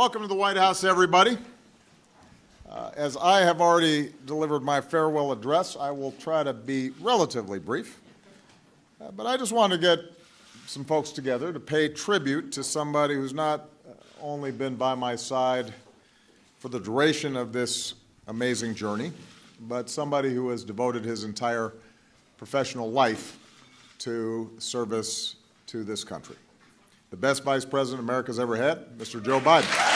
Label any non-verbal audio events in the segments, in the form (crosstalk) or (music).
Welcome to the White House, everybody. Uh, as I have already delivered my farewell address, I will try to be relatively brief. Uh, but I just want to get some folks together to pay tribute to somebody who's not uh, only been by my side for the duration of this amazing journey, but somebody who has devoted his entire professional life to service to this country. The best vice president America's ever had, Mr. Joe Biden.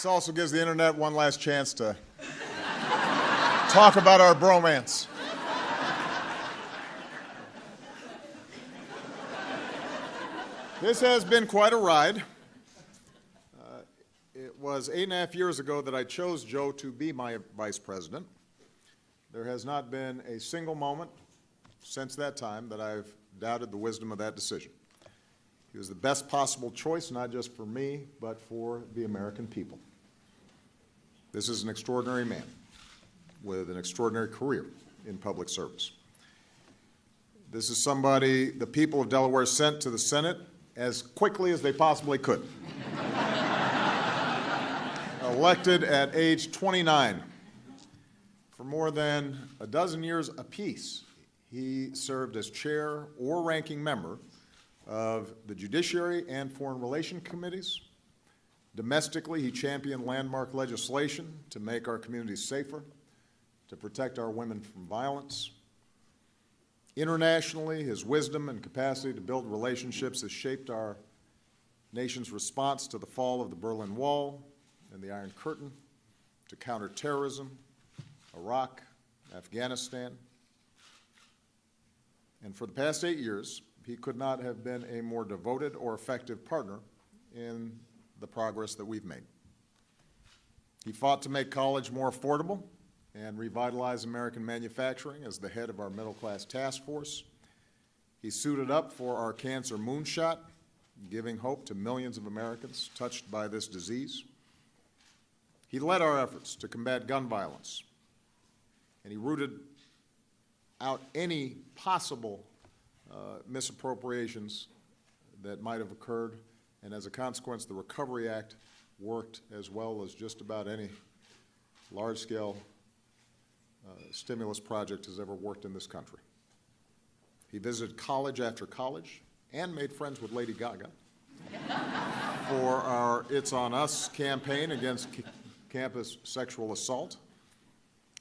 This also gives the internet one last chance to talk about our bromance. This has been quite a ride. Uh, it was eight and a half years ago that I chose Joe to be my vice president. There has not been a single moment since that time that I've doubted the wisdom of that decision. He was the best possible choice, not just for me, but for the American people. This is an extraordinary man with an extraordinary career in public service. This is somebody the people of Delaware sent to the Senate as quickly as they possibly could. (laughs) Elected at age 29. For more than a dozen years apiece, he served as chair or ranking member of the Judiciary and Foreign Relations Committees. Domestically, he championed landmark legislation to make our communities safer, to protect our women from violence. Internationally, his wisdom and capacity to build relationships has shaped our nation's response to the fall of the Berlin Wall and the Iron Curtain, to counterterrorism, Iraq, Afghanistan. And for the past eight years, he could not have been a more devoted or effective partner in the progress that we've made. He fought to make college more affordable and revitalize American manufacturing as the head of our middle class task force. He suited up for our cancer moonshot, giving hope to millions of Americans touched by this disease. He led our efforts to combat gun violence, and he rooted out any possible uh, misappropriations that might have occurred, and as a consequence, the Recovery Act worked as well as just about any large-scale uh, stimulus project has ever worked in this country. He visited college after college and made friends with Lady Gaga (laughs) for our It's On Us campaign against campus sexual assault.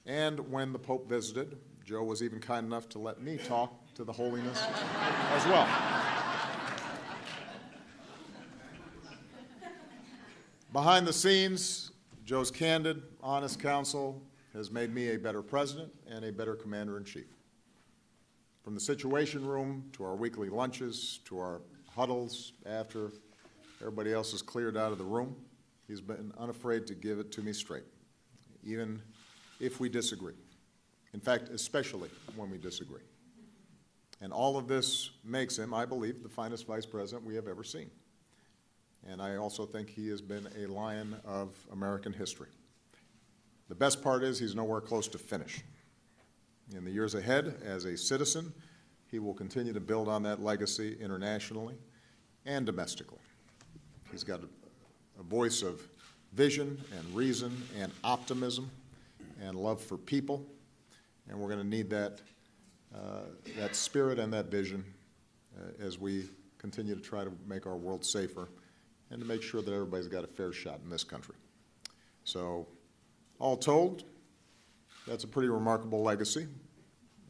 And when the Pope visited, Joe was even kind enough to let me talk to the holiness as well. Behind the scenes, Joe's candid, honest counsel has made me a better president and a better commander in chief. From the Situation Room to our weekly lunches to our huddles after everybody else is cleared out of the room, he's been unafraid to give it to me straight, even if we disagree. In fact, especially when we disagree. And all of this makes him, I believe, the finest vice president we have ever seen. And I also think he has been a lion of American history. The best part is he's nowhere close to finish. In the years ahead, as a citizen, he will continue to build on that legacy internationally and domestically. He's got a, a voice of vision and reason and optimism and love for people, and we're going to need that, uh, that spirit and that vision uh, as we continue to try to make our world safer and to make sure that everybody's got a fair shot in this country. So all told, that's a pretty remarkable legacy,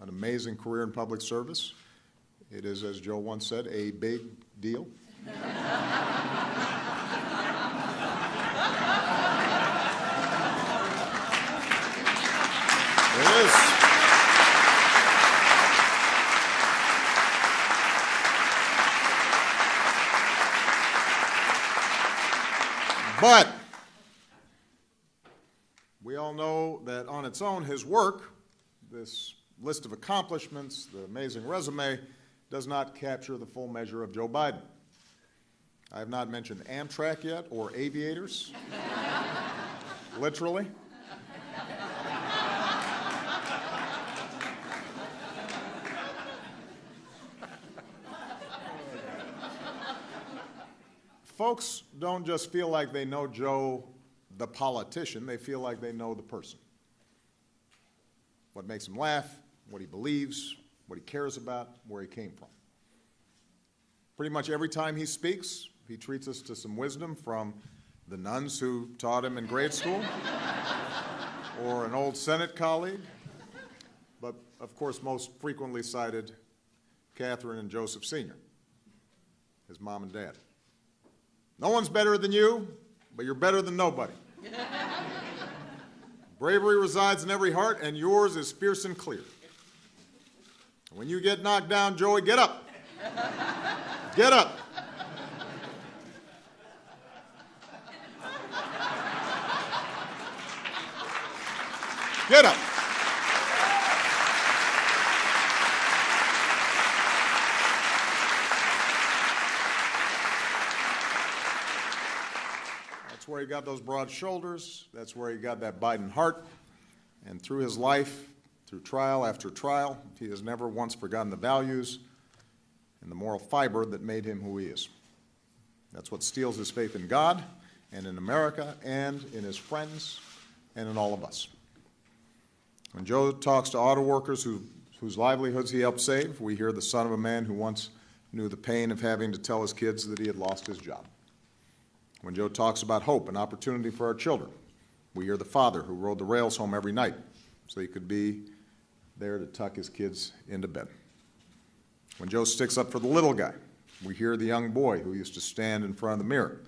an amazing career in public service. It is, as Joe once said, a big deal. (laughs) it is. But we all know that on its own, his work, this list of accomplishments, the amazing resume, does not capture the full measure of Joe Biden. I have not mentioned Amtrak yet or aviators, (laughs) literally. Folks don't just feel like they know Joe, the politician, they feel like they know the person. What makes him laugh, what he believes, what he cares about, where he came from. Pretty much every time he speaks, he treats us to some wisdom from the nuns who taught him in grade school, (laughs) or an old Senate colleague, but of course, most frequently cited, Catherine and Joseph Sr., his mom and dad. No one's better than you, but you're better than nobody. (laughs) Bravery resides in every heart, and yours is fierce and clear. When you get knocked down, Joey, get up. Get up. Get up. That's where he got those broad shoulders. That's where he got that Biden heart. And through his life, through trial after trial, he has never once forgotten the values and the moral fiber that made him who he is. That's what steels his faith in God and in America and in his friends and in all of us. When Joe talks to auto workers who, whose livelihoods he helped save, we hear the son of a man who once knew the pain of having to tell his kids that he had lost his job. When Joe talks about hope and opportunity for our children, we hear the father who rode the rails home every night so he could be there to tuck his kids into bed. When Joe sticks up for the little guy, we hear the young boy who used to stand in front of the mirror,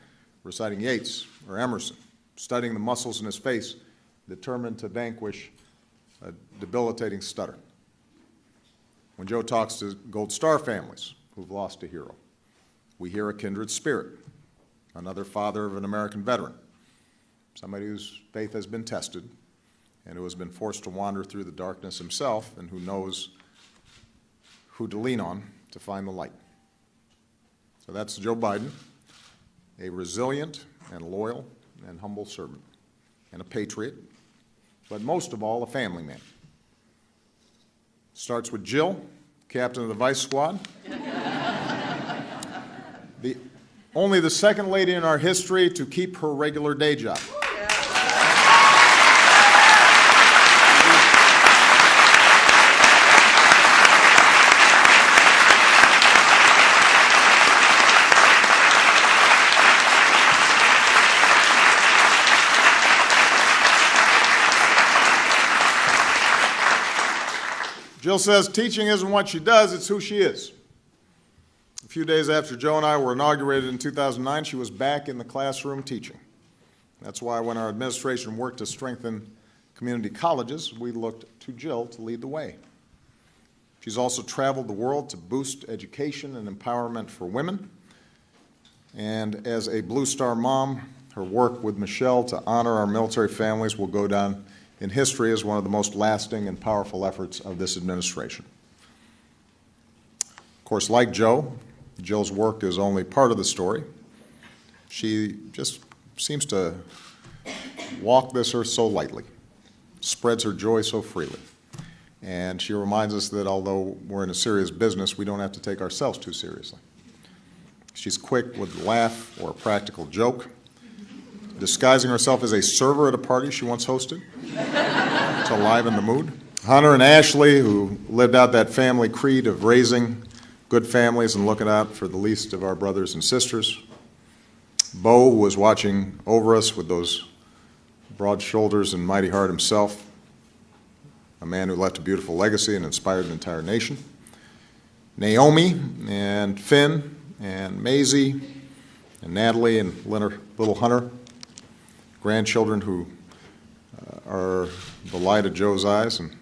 reciting Yeats or Emerson, studying the muscles in his face, determined to vanquish a debilitating stutter. When Joe talks to Gold Star families who've lost a hero, we hear a kindred spirit, another father of an American veteran, somebody whose faith has been tested and who has been forced to wander through the darkness himself and who knows who to lean on to find the light. So that's Joe Biden, a resilient and loyal and humble servant, and a patriot, but most of all, a family man. Starts with Jill, captain of the Vice Squad. (laughs) the, only the second lady in our history to keep her regular day job. Jill says teaching isn't what she does, it's who she is. A few days after Joe and I were inaugurated in 2009, she was back in the classroom teaching. That's why when our administration worked to strengthen community colleges, we looked to Jill to lead the way. She's also traveled the world to boost education and empowerment for women. And as a Blue Star mom, her work with Michelle to honor our military families will go down in history as one of the most lasting and powerful efforts of this administration. Of course, like Joe, Jill's work is only part of the story. She just seems to walk this earth so lightly, spreads her joy so freely. And she reminds us that although we're in a serious business, we don't have to take ourselves too seriously. She's quick with a laugh or a practical joke, disguising herself as a server at a party she once hosted to liven the mood. Hunter and Ashley, who lived out that family creed of raising good families and looking out for the least of our brothers and sisters. Bo was watching over us with those broad shoulders and mighty heart himself, a man who left a beautiful legacy and inspired an entire nation. Naomi and Finn and Maisie and Natalie and little Hunter, grandchildren who uh, are the light of Joe's eyes and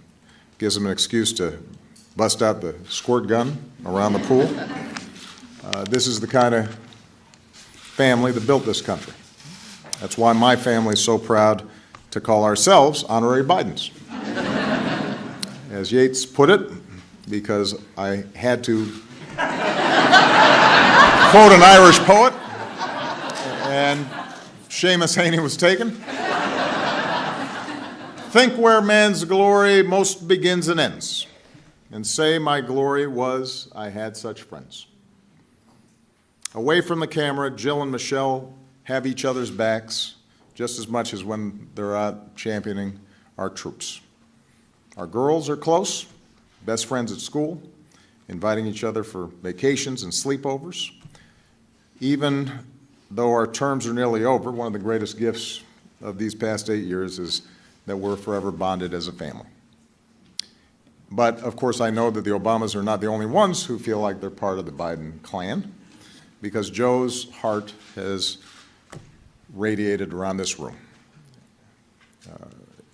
gives him an excuse to bust out the squirt gun around the pool. Uh, this is the kind of family that built this country. That's why my family is so proud to call ourselves honorary Bidens. as Yeats put it, because I had to quote an Irish poet, and Seamus Heaney was taken. Think where man's glory most begins and ends, and say my glory was I had such friends. Away from the camera, Jill and Michelle have each other's backs just as much as when they're out championing our troops. Our girls are close, best friends at school, inviting each other for vacations and sleepovers. Even though our terms are nearly over, one of the greatest gifts of these past eight years is that we're forever bonded as a family. But of course, I know that the Obamas are not the only ones who feel like they're part of the Biden clan, because Joe's heart has radiated around this room. Uh,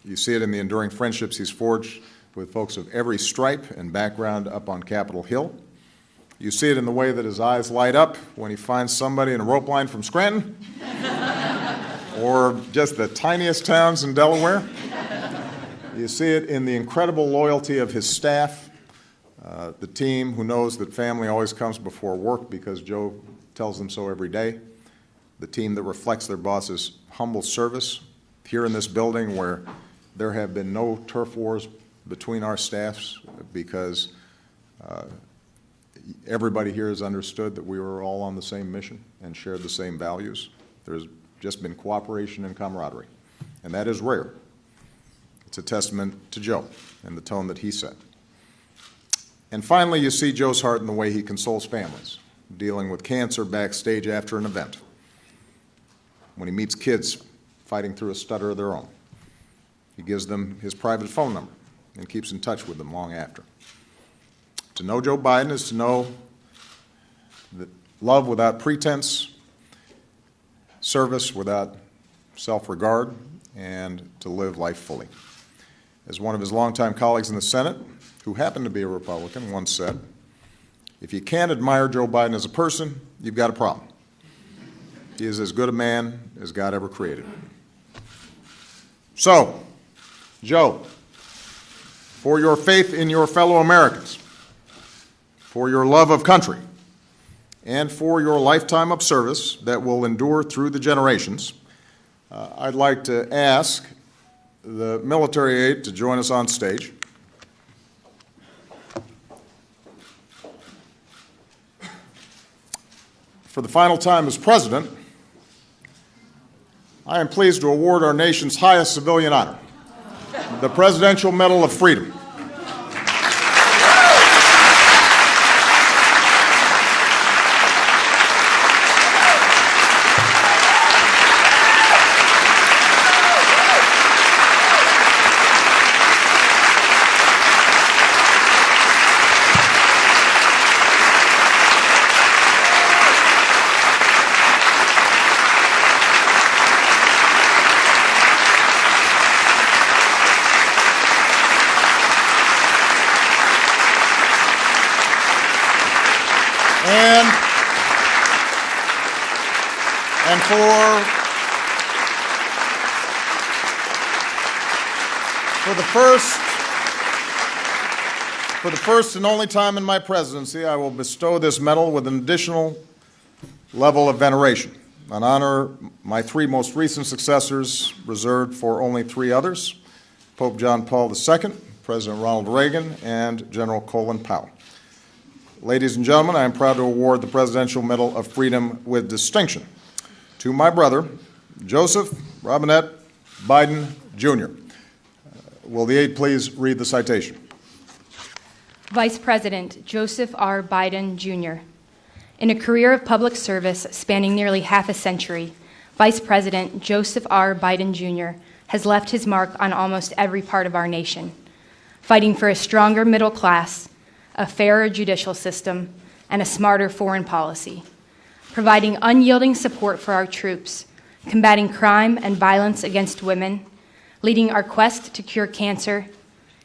you see it in the enduring friendships he's forged with folks of every stripe and background up on Capitol Hill. You see it in the way that his eyes light up when he finds somebody in a rope line from Scranton (laughs) or just the tiniest towns in Delaware. You see it in the incredible loyalty of his staff, uh, the team who knows that family always comes before work because Joe tells them so every day, the team that reflects their boss's humble service here in this building where there have been no turf wars between our staffs because uh, everybody here has understood that we were all on the same mission and shared the same values. There's just been cooperation and camaraderie, and that is rare. It's a testament to Joe and the tone that he set. And finally, you see Joe's heart in the way he consoles families dealing with cancer backstage after an event, when he meets kids fighting through a stutter of their own. He gives them his private phone number and keeps in touch with them long after. To know Joe Biden is to know that love without pretense, service without self regard, and to live life fully. As one of his longtime colleagues in the Senate, who happened to be a Republican, once said, if you can't admire Joe Biden as a person, you've got a problem. He is as good a man as God ever created. So, Joe, for your faith in your fellow Americans, for your love of country, and for your lifetime of service that will endure through the generations, uh, I'd like to ask the military aide to join us on stage. For the final time as president, I am pleased to award our nation's highest civilian honor, the Presidential Medal of Freedom. And, and for, for the first, for the first and only time in my presidency, I will bestow this medal with an additional level of veneration, an honor my three most recent successors reserved for only three others, Pope John Paul II, President Ronald Reagan, and General Colin Powell. Ladies and gentlemen, I am proud to award the Presidential Medal of Freedom with distinction to my brother, Joseph Robinette Biden, Jr. Will the aide please read the citation? Vice President Joseph R. Biden, Jr. In a career of public service spanning nearly half a century, Vice President Joseph R. Biden, Jr. has left his mark on almost every part of our nation, fighting for a stronger middle class a fairer judicial system, and a smarter foreign policy, providing unyielding support for our troops, combating crime and violence against women, leading our quest to cure cancer,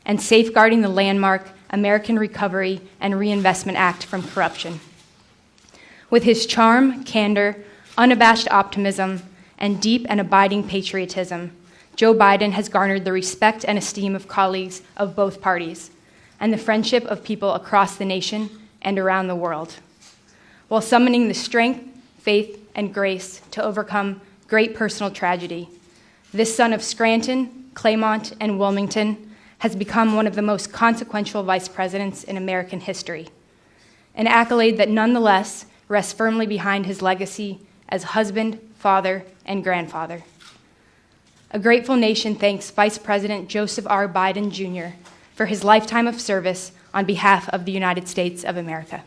and safeguarding the landmark American Recovery and Reinvestment Act from corruption. With his charm, candor, unabashed optimism, and deep and abiding patriotism, Joe Biden has garnered the respect and esteem of colleagues of both parties and the friendship of people across the nation and around the world, while summoning the strength, faith, and grace to overcome great personal tragedy. This son of Scranton, Claymont, and Wilmington has become one of the most consequential vice presidents in American history, an accolade that nonetheless rests firmly behind his legacy as husband, father, and grandfather. A grateful nation thanks Vice President Joseph R. Biden Jr. for his lifetime of service on behalf of the United States of America.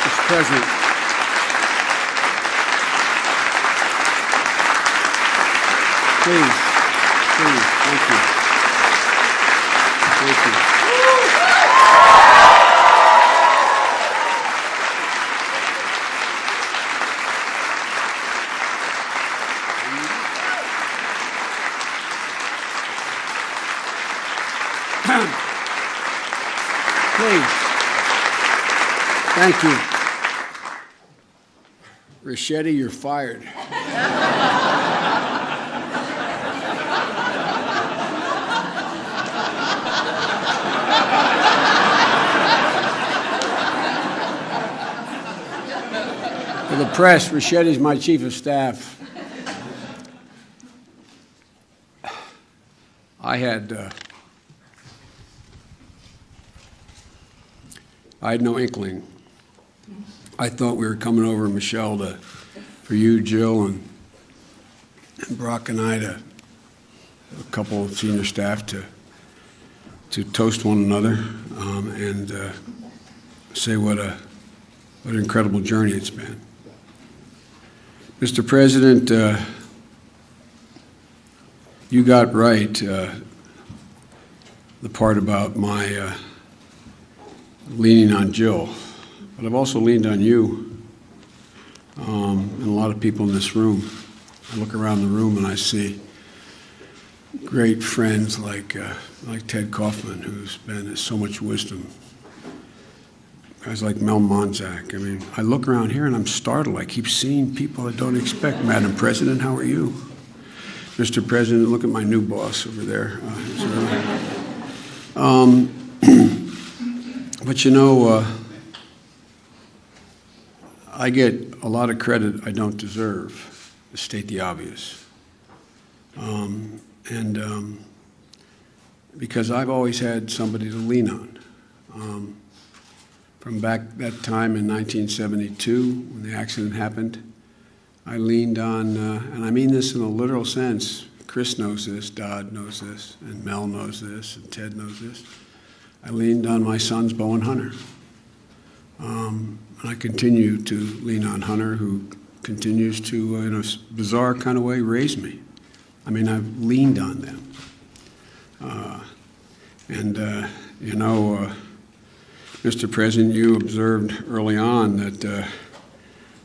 Mr. President. Please, please, thank you. Thank you. Please. Thank you. Ricchetti, you're fired. For the press, Ricchetti's my chief of staff. I had, uh, I had no inkling I thought we were coming over, Michelle, to, for you, Jill, and, and Barack and I to, a couple of senior staff to, to toast one another um, and uh, say what a, what an incredible journey it's been. Mr. President, uh, you got right uh, the part about my uh, leaning on Jill. But I've also leaned on you um, and a lot of people in this room. I look around the room and I see great friends like, uh, like Ted Kaufman, who's been so much wisdom. Guys like Mel Monzack. I mean, I look around here and I'm startled. I keep seeing people I don't expect. Madam President, how are you? Mr. President, look at my new boss over there. Uh, um, (clears throat) but you know, uh, I get a lot of credit I don't deserve, to state the obvious. Um, and um, because I've always had somebody to lean on. Um, from back that time in 1972, when the accident happened, I leaned on, uh, and I mean this in a literal sense. Chris knows this, Dodd knows this, and Mel knows this, and Ted knows this. I leaned on my sons, Bo and Hunter. Um, and I continue to lean on Hunter, who continues to, uh, in a bizarre kind of way, raise me. I mean, I've leaned on them. Uh, and, uh, you know, uh, Mr. President, you observed early on that uh,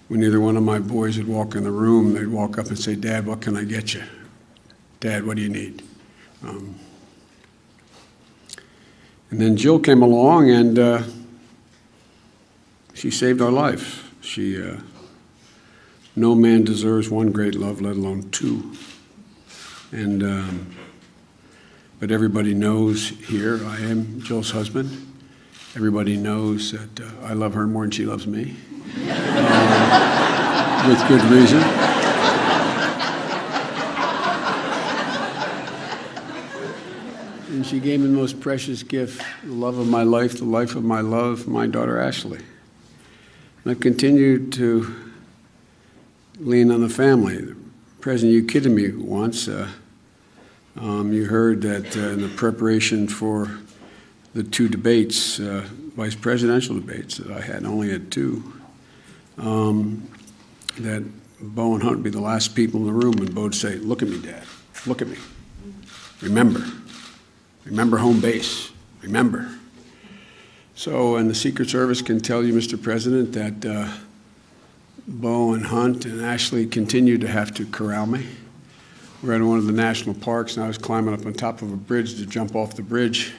when either one of my boys would walk in the room, they'd walk up and say, Dad, what can I get you? Dad, what do you need? Um, and then Jill came along and uh, she saved our life. She, uh, no man deserves one great love, let alone two. And, um, but everybody knows here, I am Jill's husband. Everybody knows that uh, I love her more than she loves me, uh, (laughs) with good reason. She gave me the most precious gift, the love of my life, the life of my love, my daughter Ashley. And I've continued to lean on the family. President, you kidded me once. Uh, um, you heard that uh, in the preparation for the two debates, uh, vice presidential debates that I had, only had two, um, that Bo and Hunt would be the last people in the room, and Bo would say, Look at me, Dad. Look at me. Remember. Remember home base. Remember. So, and the Secret Service can tell you, Mr. President, that uh, Bo and Hunt and Ashley continue to have to corral me. We're at one of the national parks, and I was climbing up on top of a bridge to jump off the bridge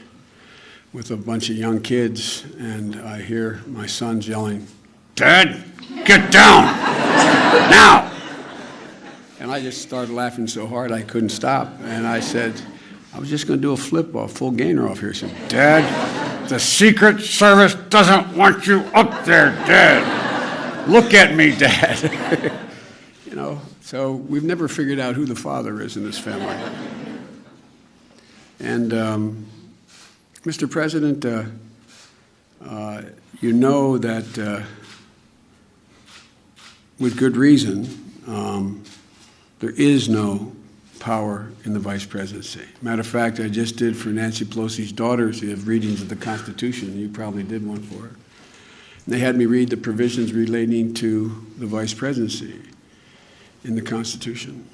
with a bunch of young kids, and I hear my sons yelling, Dad, get down! now! And I just started laughing so hard I couldn't stop. And I said, I was just going to do a flip off, full gainer off here. He said, Dad, the Secret Service doesn't want you up there, Dad. Look at me, Dad. (laughs) you know, so we've never figured out who the father is in this family. And, um, Mr. President, uh, uh, you know that uh, with good reason, um, there is no power in the vice presidency. Matter of fact, I just did for Nancy Pelosi's daughters, they have readings of the Constitution. You probably did one for her. And they had me read the provisions relating to the vice presidency in the Constitution.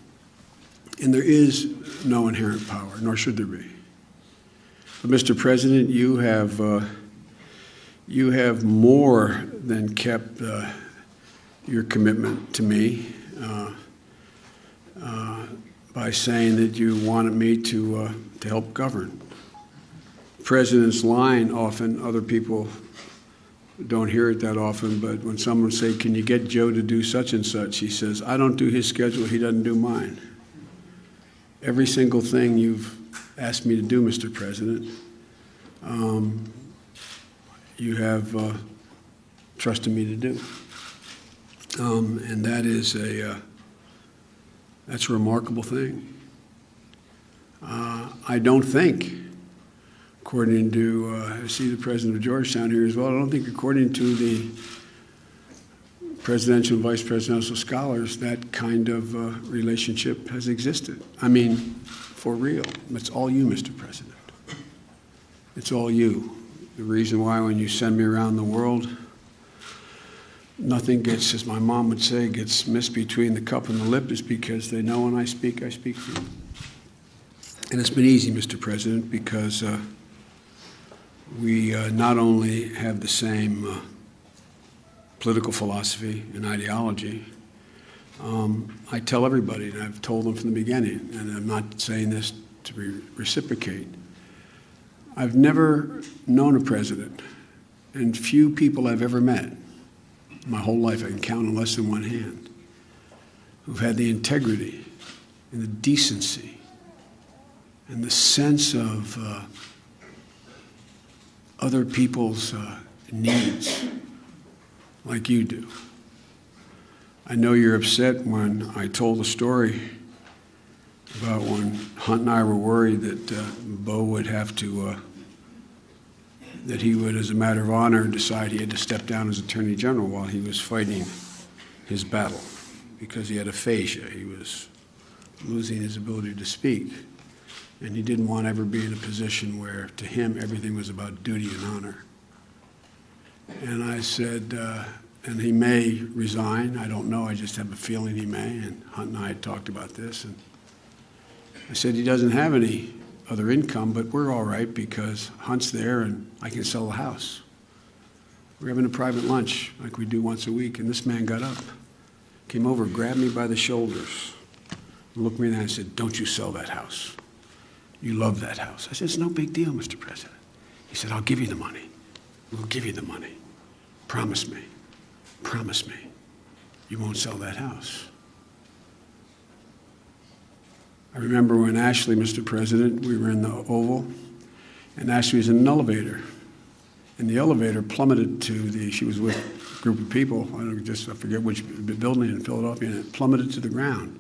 And there is no inherent power, nor should there be. But Mr. President, you have, uh, you have more than kept uh, your commitment to me uh, uh, by saying that you wanted me to, uh, to help govern. President's line often, other people don't hear it that often, but when someone say, can you get Joe to do such and such, he says, I don't do his schedule, he doesn't do mine. Every single thing you've asked me to do, Mr. President, um, you have uh, trusted me to do. Um, and that is a, uh, that's a remarkable thing. Uh, I don't think, according to, uh, I see the president of Georgetown here as well, I don't think according to the presidential and vice presidential scholars, that kind of uh, relationship has existed. I mean, for real. It's all you, Mr. President. It's all you. The reason why when you send me around the world, nothing gets, as my mom would say, gets missed between the cup and the lip is because they know when I speak, I speak for you. And it's been easy, Mr. President, because uh, we uh, not only have the same uh, political philosophy and ideology, um, I tell everybody, and I've told them from the beginning, and I'm not saying this to re reciprocate, I've never known a president, and few people I've ever met, my whole life I can count on less than one hand, who've had the integrity and the decency and the sense of uh, other people's uh, needs like you do. I know you're upset when I told the story about when Hunt and I were worried that uh, Bo would have to, uh, that he would, as a matter of honor, decide he had to step down as Attorney General while he was fighting his battle because he had aphasia. He was losing his ability to speak. And he didn't want to ever be in a position where, to him, everything was about duty and honor. And I said, uh, and he may resign. I don't know. I just have a feeling he may. And Hunt and I had talked about this. And I said, he doesn't have any other income, but we're all right because Hunt's there and I can sell the house. We're having a private lunch like we do once a week. And this man got up, came over, grabbed me by the shoulders, looked me in the eye and said, Don't you sell that house. You love that house. I said, It's no big deal, Mr. President. He said, I'll give you the money. We'll give you the money. Promise me. Promise me. You won't sell that house. I remember when Ashley, Mr. President, we were in the Oval, and Ashley was in an elevator. And the elevator plummeted to the, she was with a group of people, I don't just, I forget which building in Philadelphia, and it plummeted to the ground.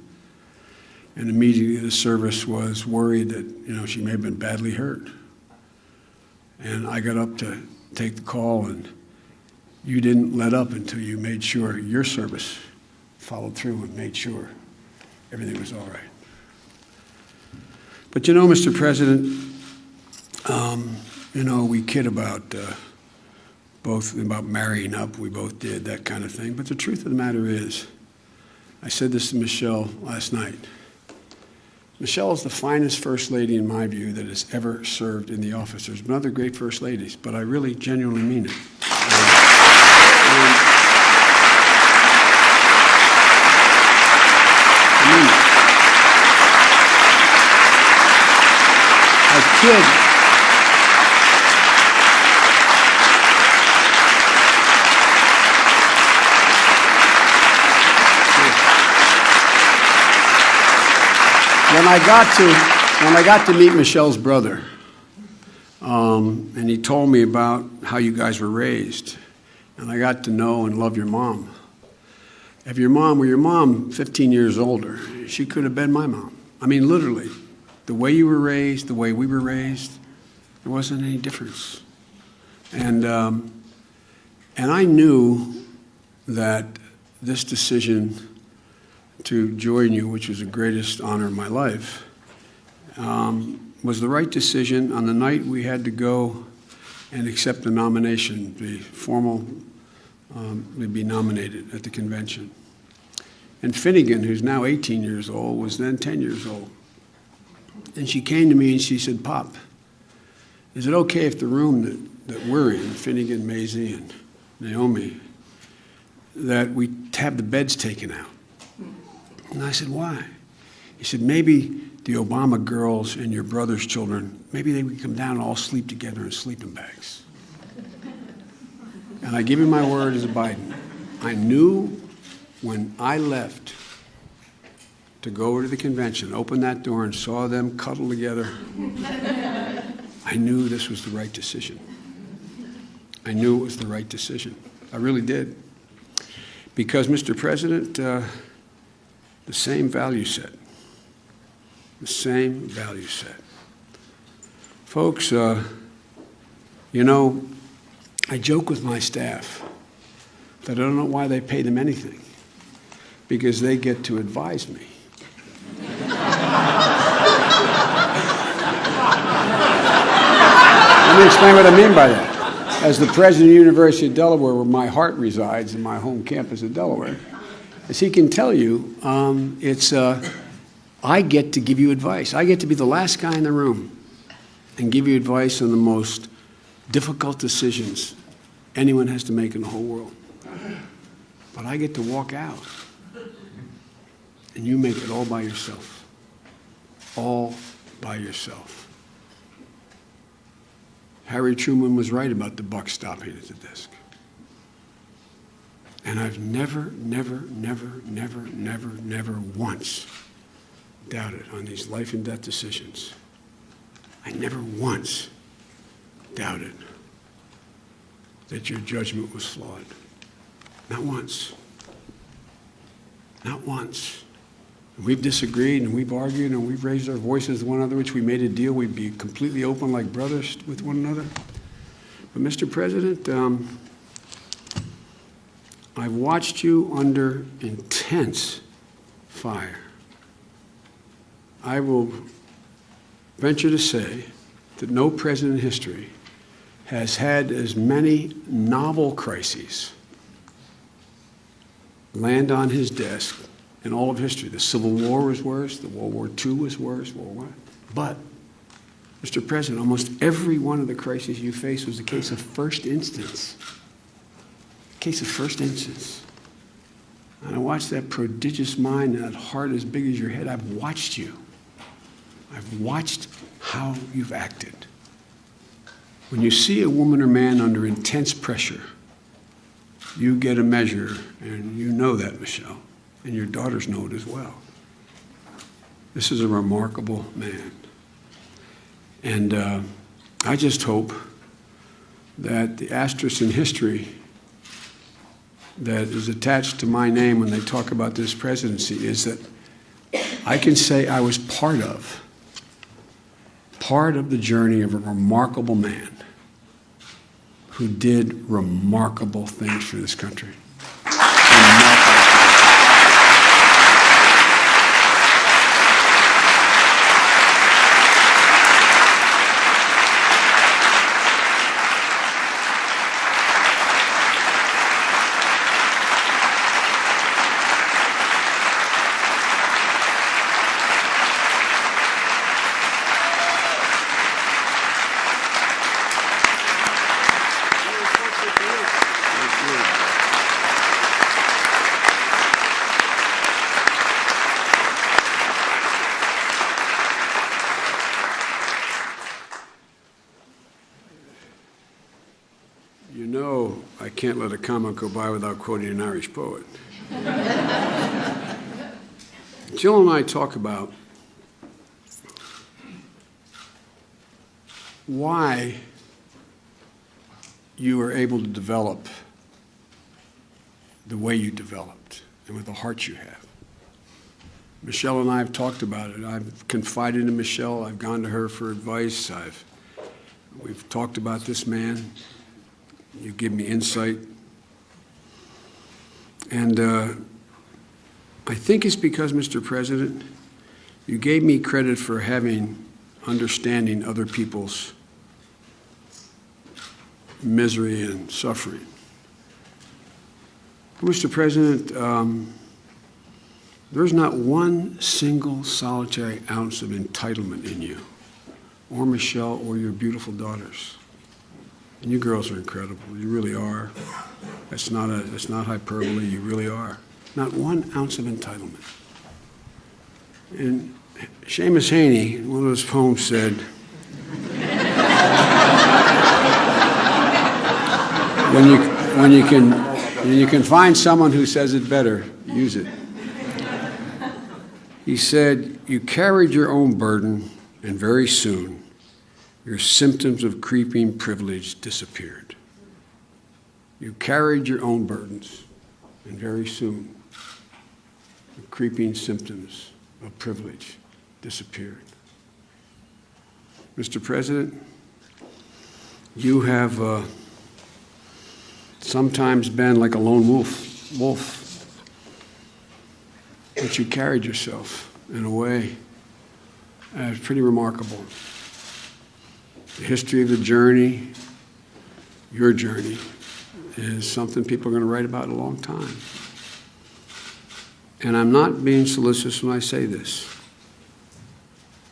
And immediately the service was worried that, you know, she may have been badly hurt. And I got up to take the call, and you didn't let up until you made sure your service followed through and made sure everything was all right. But you know, Mr. President, um, you know, we kid about uh, both about marrying up. We both did that kind of thing. But the truth of the matter is, I said this to Michelle last night. Michelle is the finest first lady, in my view, that has ever served in the office. There's been other great first ladies, but I really genuinely mean it. I mean it. When I got to, when I got to meet Michelle's brother, um, and he told me about how you guys were raised, and I got to know and love your mom. If your mom were your mom 15 years older, she could have been my mom. I mean, literally, the way you were raised, the way we were raised, there wasn't any difference. And, um, and I knew that this decision to join you, which was the greatest honor of my life, um, was the right decision on the night we had to go and accept the nomination, the formal, um, be nominated at the convention. And Finnegan, who's now 18 years old, was then 10 years old. And she came to me and she said, Pop, is it okay if the room that, that we're in, Finnegan, Maisie, and Naomi, that we have the beds taken out? And I said, why? He said, maybe the Obama girls and your brother's children, maybe they would come down and all sleep together in sleeping bags. And I give you my word as a Biden. I knew when I left to go over to the convention, open that door and saw them cuddle together, I knew this was the right decision. I knew it was the right decision. I really did. Because, Mr. President, uh, the same value set. The same value set. Folks, uh, you know, I joke with my staff that I don't know why they pay them anything, because they get to advise me. Explain what I mean by that. As the president of the University of Delaware, where my heart resides, in my home campus of Delaware, as he can tell you, um, it's, uh, I get to give you advice. I get to be the last guy in the room and give you advice on the most difficult decisions anyone has to make in the whole world. But I get to walk out and you make it all by yourself. All by yourself. Harry Truman was right about the buck stopping at the desk. And I've never, never, never, never, never, never once doubted on these life and death decisions. I never once doubted that your judgment was flawed. Not once. Not once. We've disagreed and we've argued and we've raised our voices one another, which we made a deal we'd be completely open like brothers with one another. But, Mr. President, um, I've watched you under intense fire. I will venture to say that no president in history has had as many novel crises land on his desk in all of history. The Civil War was worse, the World War II was worse, World War I. But, Mr. President, almost every one of the crises you faced was a case of first instance. A Case of first instance. And I watched that prodigious mind and that heart as big as your head. I've watched you. I've watched how you've acted. When you see a woman or man under intense pressure, you get a measure, and you know that, Michelle, and your daughters know it as well. This is a remarkable man. And uh, I just hope that the asterisk in history that is attached to my name when they talk about this presidency is that I can say I was part of, part of the journey of a remarkable man who did remarkable things for this country. You know, I can't let a comment go by without quoting an Irish poet. Jill and I talk about why you were able to develop the way you developed and with the heart you have. Michelle and I have talked about it. I've confided in Michelle. I've gone to her for advice. I've, we've talked about this man. You give me insight. And uh, I think it's because, Mr. President, you gave me credit for having understanding other people's misery and suffering. Mr. President, um, there's not one single solitary ounce of entitlement in you, or Michelle, or your beautiful daughters. You girls are incredible. You really are. It's not a. That's not hyperbole. You really are. Not one ounce of entitlement. And Seamus Heaney, in one of his poems, said, "When you when you can when you can find someone who says it better, use it." He said, "You carried your own burden, and very soon." Your symptoms of creeping privilege disappeared. You carried your own burdens, and very soon, the creeping symptoms of privilege disappeared. Mr. President, you have uh, sometimes been like a lone wolf, wolf, but you carried yourself in a way that's pretty remarkable the history of the journey, your journey, is something people are going to write about in a long time. And I'm not being solicitous when I say this.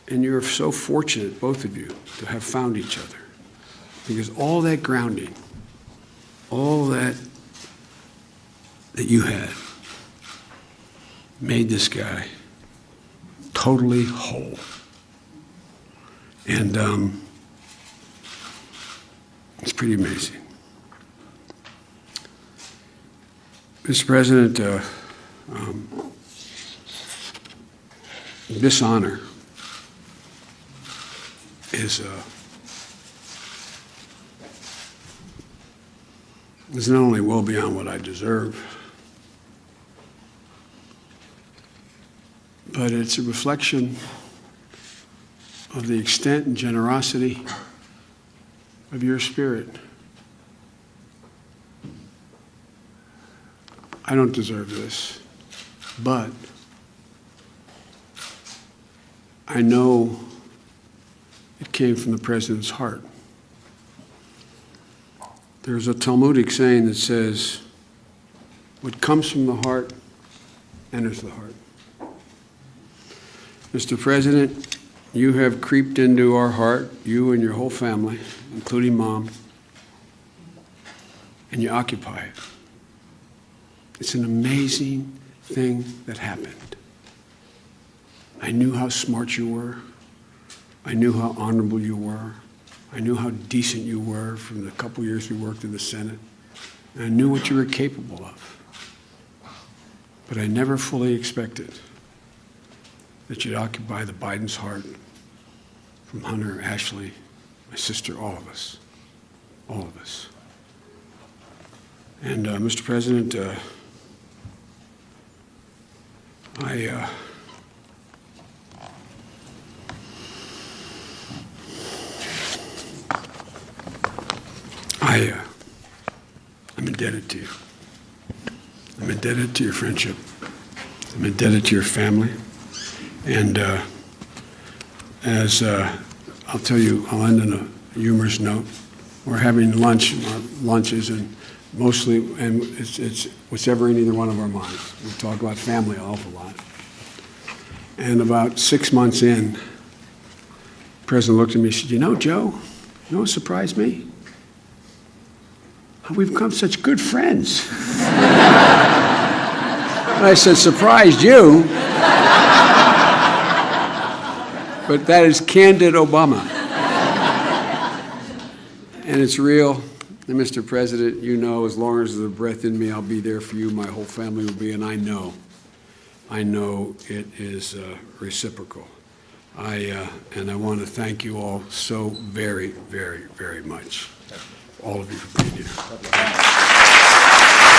And you're so fortunate, both of you, to have found each other. Because all that grounding, all that that you had, made this guy totally whole. And um, it's pretty amazing. Mr. President, uh, um, this honor is, uh, is not only well beyond what I deserve, but it's a reflection of the extent and generosity of your spirit. I don't deserve this, but I know it came from the president's heart. There's a Talmudic saying that says, What comes from the heart enters the heart. Mr. President, you have creeped into our heart, you and your whole family, including mom, and you occupy it. It's an amazing thing that happened. I knew how smart you were. I knew how honorable you were. I knew how decent you were from the couple years we worked in the Senate. And I knew what you were capable of. But I never fully expected that you occupy the Biden's heart from Hunter, Ashley, my sister, all of us, all of us. And uh, Mr. President, uh, I uh, I uh, I'm indebted to you. I'm indebted to your friendship. I'm indebted to your family. And uh, as uh, I'll tell you, I'll end on a humorous note. We're having lunch, lunches, and mostly, and it's, it's what's ever in either one of our minds. We talk about family an awful lot. And about six months in, the president looked at me and said, You know, Joe, you know what surprised me? We've become such good friends. (laughs) and I said, Surprised you? But that is candid Obama. and it's real. And Mr. President, you know, as long as there's a breath in me, I'll be there for you. My whole family will be, and I know, I know it is uh, reciprocal. I, uh, and I want to thank you all so very, very, very much. All of you for being here.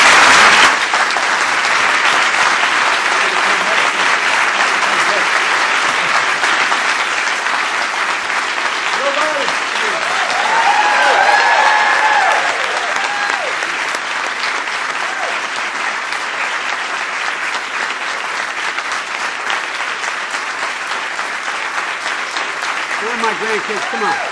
Grandkids? Come on.